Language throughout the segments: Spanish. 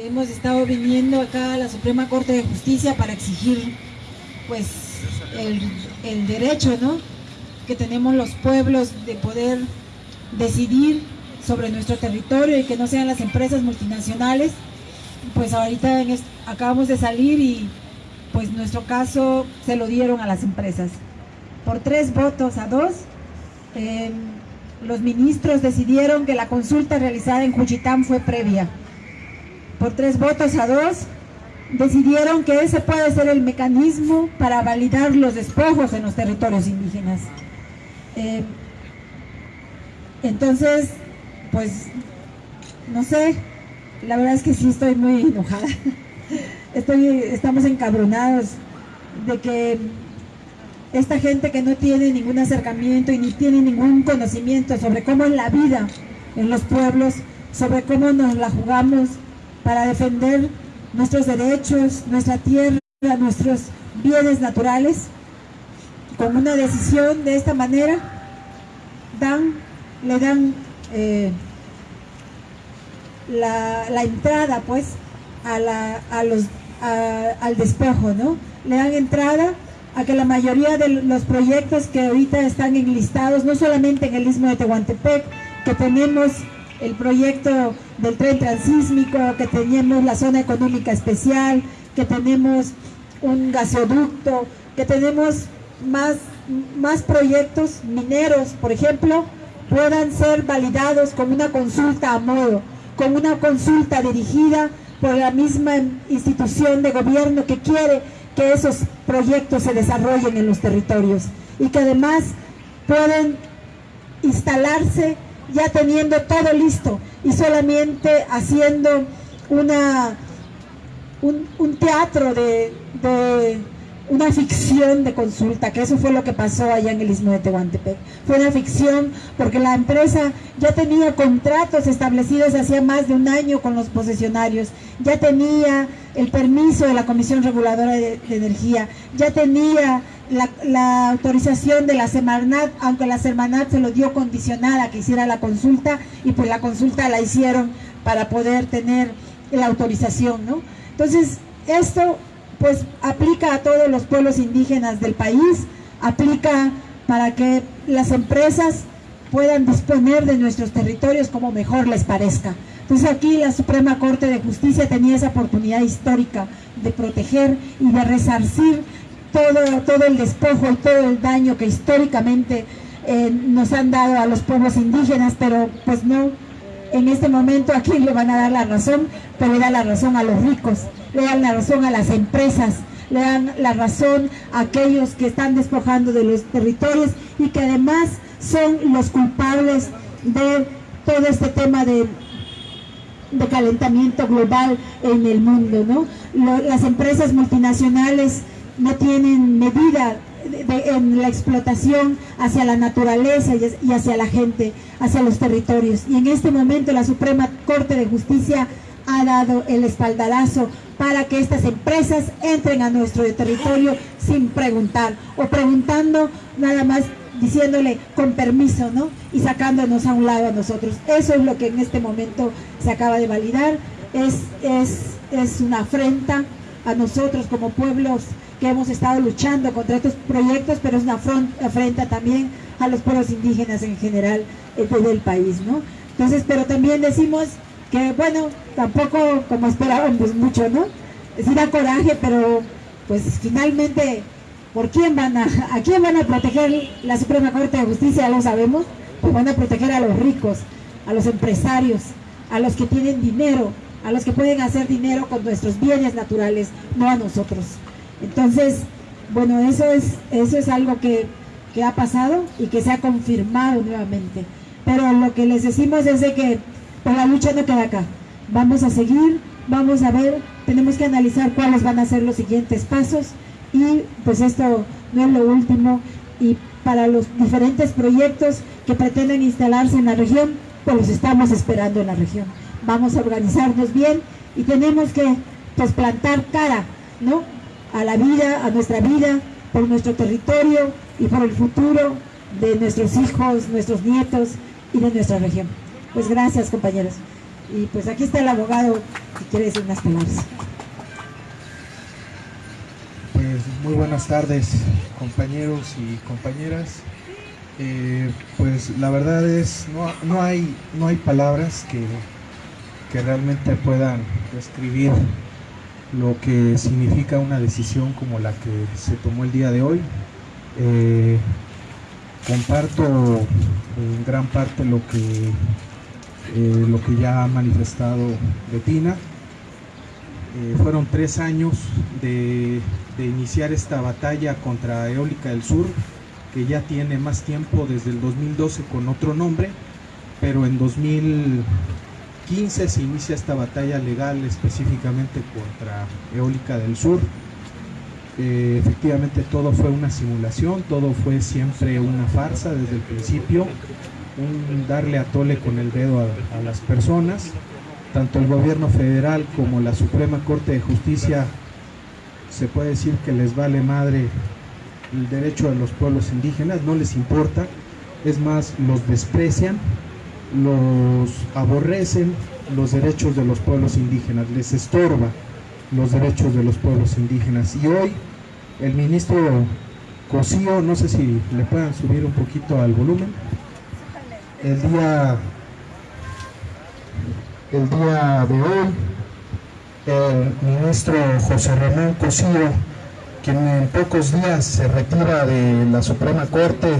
Hemos estado viniendo acá a la Suprema Corte de Justicia para exigir pues el, derecho ¿no? que tenemos los pueblos de poder decidir sobre nuestro territorio y que no sean las empresas multinacionales. Pues ahorita acabamos de salir y pues nuestro caso se lo dieron a las empresas. Por tres votos a dos, em, los ministros decidieron que la consulta realizada en Juchitán fue previa. Por tres votos a dos, decidieron que ese puede ser el mecanismo para validar los despojos en los territorios indígenas. Em, entonces, pues, no sé, la verdad es que sí estoy muy enojada. Estoy, estamos encabronados de que esta gente que no tiene ningún acercamiento y ni tiene ningún conocimiento sobre cómo es la vida en los pueblos, sobre cómo nos la jugamos para defender nuestros derechos, nuestra tierra, nuestros bienes naturales, con una decisión de esta manera, dan, le dan eh, la, entrada pues a, la, a los, al despojo, ¿no? Le dan entrada a que la mayoría de los proyectos que ahorita están enlistados, no solamente en el Istmo de Tehuantepec, que tenemos el proyecto del tren transísmico, que tenemos la zona económica especial, que tenemos un gasoducto, que tenemos más, más proyectos mineros, por ejemplo, puedan ser validados con una consulta a modo, con una consulta dirigida por la misma institución de gobierno que quiere que esos proyectos se desarrollen en los territorios y que además pueden instalarse ya teniendo todo listo y solamente haciendo una, un, teatro de una ficción de consulta, que eso fue lo que pasó allá en el Istmo de Tehuantepec. Fue una ficción porque la empresa ya tenía contratos establecidos hacía más de un año con los posesionarios, ya tenía el permiso de la Comisión Reguladora de, Energía, ya tenía la, autorización de la Semarnat, aunque la Semarnat se lo dio condicionada que hiciera la consulta y pues la consulta la hicieron para poder tener la autorización, ¿no? Entonces, esto pues aplica a todos los pueblos indígenas del país, aplica para que las empresas puedan disponer de nuestros territorios como mejor les parezca. Entonces aquí la Suprema Corte de Justicia tenía esa oportunidad histórica de proteger y de resarcir todo, todo el despojo y todo el daño que históricamente eh, nos han dado a los pueblos indígenas, pero pues no, en este momento aquí le van a dar la razón, pero le da la razón a los ricos le dan la razón a las empresas, le dan la razón a aquellos que están despojando de los territorios y que además son los culpables de todo este tema de, de calentamiento global en el mundo. ¿no? las empresas multinacionales no tienen medida en la explotación hacia la naturaleza y hacia la gente, hacia los territorios. Y en este momento la Suprema Corte de Justicia ha dado el espaldarazo para que estas empresas entren a nuestro territorio sin preguntar o preguntando nada más diciéndole con permiso, ¿no? Y sacándonos a un lado a nosotros. Eso es lo que en este momento se acaba de validar. Es, es, es una afrenta a nosotros como pueblos que hemos estado luchando contra estos proyectos, pero es una afrenta también a los pueblos indígenas en general eh, del país, ¿no? Entonces, pero también decimos que bueno, tampoco como esperábamos mucho, ¿no? Sí da coraje, pero pues finalmente, ¿por quién van a, a quién van a proteger la Suprema Corte de Justicia? Ya lo sabemos, pues van a proteger a los ricos, a los empresarios, a los que tienen dinero, a los que pueden hacer dinero con nuestros bienes naturales, no a nosotros. Entonces, bueno, eso es, algo que, ha pasado y que se ha confirmado nuevamente. Pero lo que les decimos es de que pero la lucha no queda acá. Vamos a seguir, vamos a ver, tenemos que analizar cuáles van a ser los siguientes pasos y pues esto no es lo último y para los diferentes proyectos que pretenden instalarse en la región, pues los estamos esperando en la región. Vamos a organizarnos bien y tenemos que pues plantar cara, ¿no? A la vida, a nuestra vida, por nuestro territorio y por el futuro de nuestros hijos, nuestros nietos y de nuestra región. Pues gracias, compañeros. Y pues aquí está el abogado si quiere decir unas palabras. Pues muy buenas tardes compañeros y compañeras. Eh, pues la verdad es, no, no, hay, no hay palabras que, que realmente puedan describir lo que significa una decisión como la que se tomó el día de hoy. Eh, comparto en gran parte lo que, eh, lo que ya ha manifestado Betina. Eh, fueron tres años de, de, iniciar esta batalla contra Eólica del Sur, que ya tiene más tiempo desde el 2012 con otro nombre, pero en 2015 se inicia esta batalla legal específicamente contra Eólica del Sur. Eh, efectivamente todo fue una simulación, todo fue siempre una farsa desde el principio, un darle a tole con el dedo a las personas. Tanto el gobierno federal como la Suprema Corte de Justicia se puede decir que les vale madre el derecho de los pueblos indígenas, no les importa, es más, los desprecian, los aborrecen los derechos de los pueblos indígenas, les estorba los derechos de los pueblos indígenas. Y hoy el ministro Cosío, no sé si le puedan subir un poquito al volumen, el día, el día de hoy, el ministro José Ramón Cosío, quien en pocos días se retira de la Suprema Corte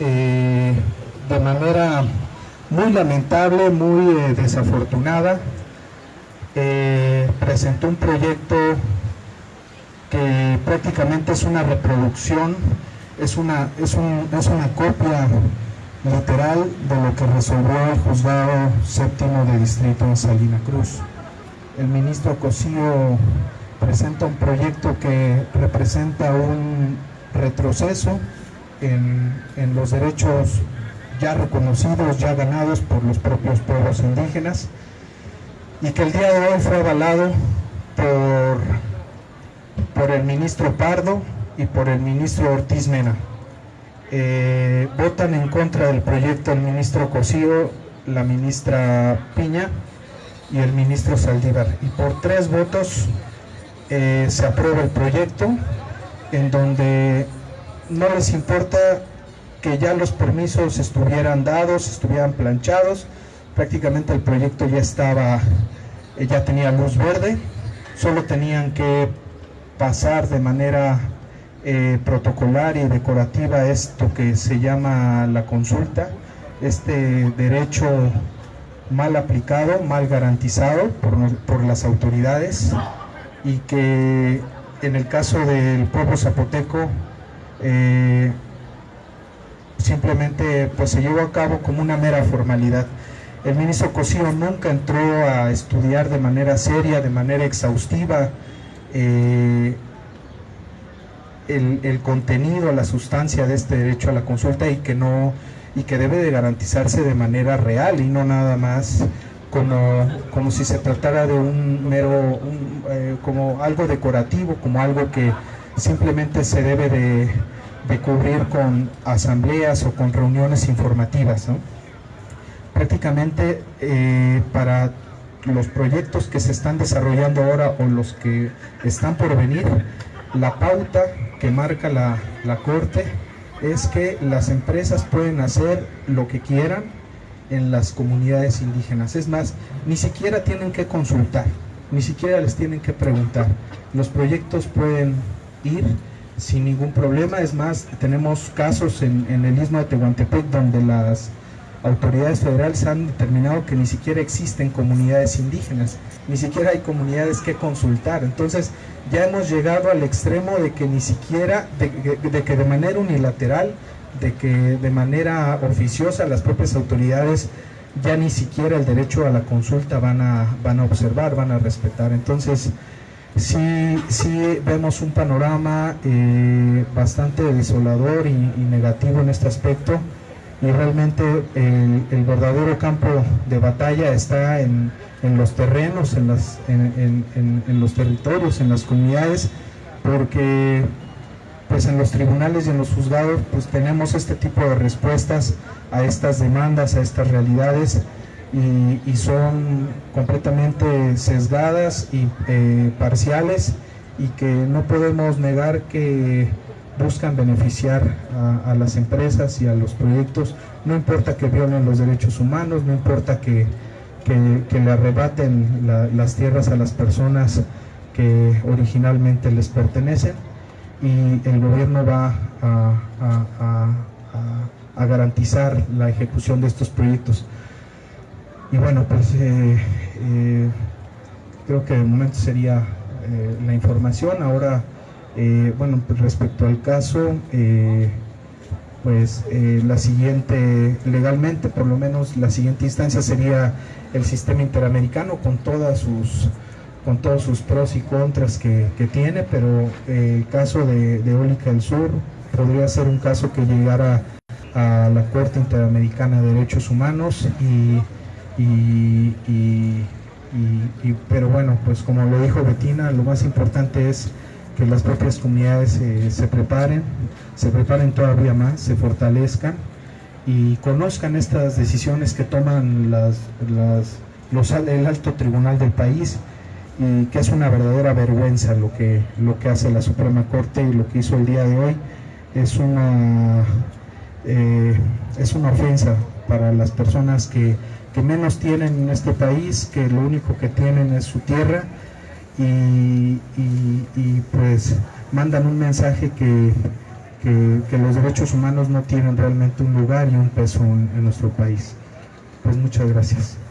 eh, de manera muy lamentable, muy eh, desafortunada, eh, presentó un proyecto que prácticamente es una reproducción, es una, es, un, es una copia literal de lo que resolvió el juzgado séptimo de distrito en Salina Cruz. El ministro Cosío presenta un proyecto que representa un retroceso en, en los derechos ya reconocidos, ya ganados por los propios pueblos indígenas y que el día de hoy fue avalado por por el ministro Pardo y por el ministro Ortiz Mena. Eh, votan en contra del proyecto el ministro Cosío, la ministra Piña y el ministro Saldívar. Y por tres votos eh, se aprueba el proyecto en donde no les importa que ya los permisos estuvieran dados, estuvieran planchados, prácticamente el proyecto ya estaba, eh, ya tenía luz verde, solo tenían que pasar de manera eh, protocolar y decorativa esto que se llama la consulta, este derecho mal aplicado, mal garantizado por, por las autoridades y que en el caso del pueblo zapoteco eh, simplemente pues se llevó a cabo como una mera formalidad. El ministro Cosío nunca entró a estudiar de manera seria, de manera exhaustiva, eh, el, el, contenido, la sustancia de este derecho a la consulta y que no y que debe de garantizarse de manera real y no nada más como, como si se tratara de un mero, eh, como algo decorativo, como algo que simplemente se debe de, de cubrir con asambleas o con reuniones informativas. Prácticamente eh, para los proyectos que se están desarrollando ahora o los que están por venir, la pauta que marca la, la Corte es que las empresas pueden hacer lo que quieran en las comunidades indígenas. Es más, ni siquiera tienen que consultar, ni siquiera les tienen que preguntar. Los proyectos pueden ir sin ningún problema. Es más, tenemos casos en, el istmo de Tehuantepec donde las autoridades federales han determinado que ni siquiera existen comunidades indígenas, ni siquiera hay comunidades que consultar. Entonces ya hemos llegado al extremo de que ni siquiera, de, de, que de manera unilateral, de que de manera oficiosa las propias autoridades ya ni siquiera el derecho a la consulta van a, van a observar, van a respetar. Entonces sí, sí vemos un panorama eh, bastante desolador y, negativo en este aspecto. Y realmente el, verdadero campo de batalla está en, en los terrenos, en, las, en, en, los territorios, en las comunidades, porque pues en los tribunales y en los juzgados pues tenemos este tipo de respuestas a estas demandas, a estas realidades y, son completamente sesgadas y eh, parciales y que no podemos negar que buscan beneficiar a, las empresas y a los proyectos, no importa que violen los derechos humanos, no importa que, le arrebaten las tierras a las personas que originalmente les pertenecen y el gobierno va a, garantizar la ejecución de estos proyectos. Y bueno, pues eh, eh, creo que de momento sería eh, la información. Ahora, bueno, pues respecto al caso, pues la siguiente, legalmente por lo menos la siguiente instancia sería el sistema interamericano con todas sus con todos sus pros y contras que, tiene, pero el caso de, de Eólica del Sur podría ser un caso que llegara a la Corte Interamericana de Derechos Humanos y, pero bueno, pues como lo dijo Betina, lo más importante es que las propias comunidades eh, se preparen, se preparen todavía más, se fortalezcan y conozcan estas decisiones que toman las, los, el alto tribunal del país y que es una verdadera vergüenza lo que, lo que hace la Suprema Corte y lo que hizo el día de hoy. Es una, eh, es una ofensa para las personas que, menos tienen en este país, que lo único que tienen es su tierra y, pues mandan un mensaje que, que, los derechos humanos no tienen realmente un lugar y un peso en nuestro país. Pues muchas gracias.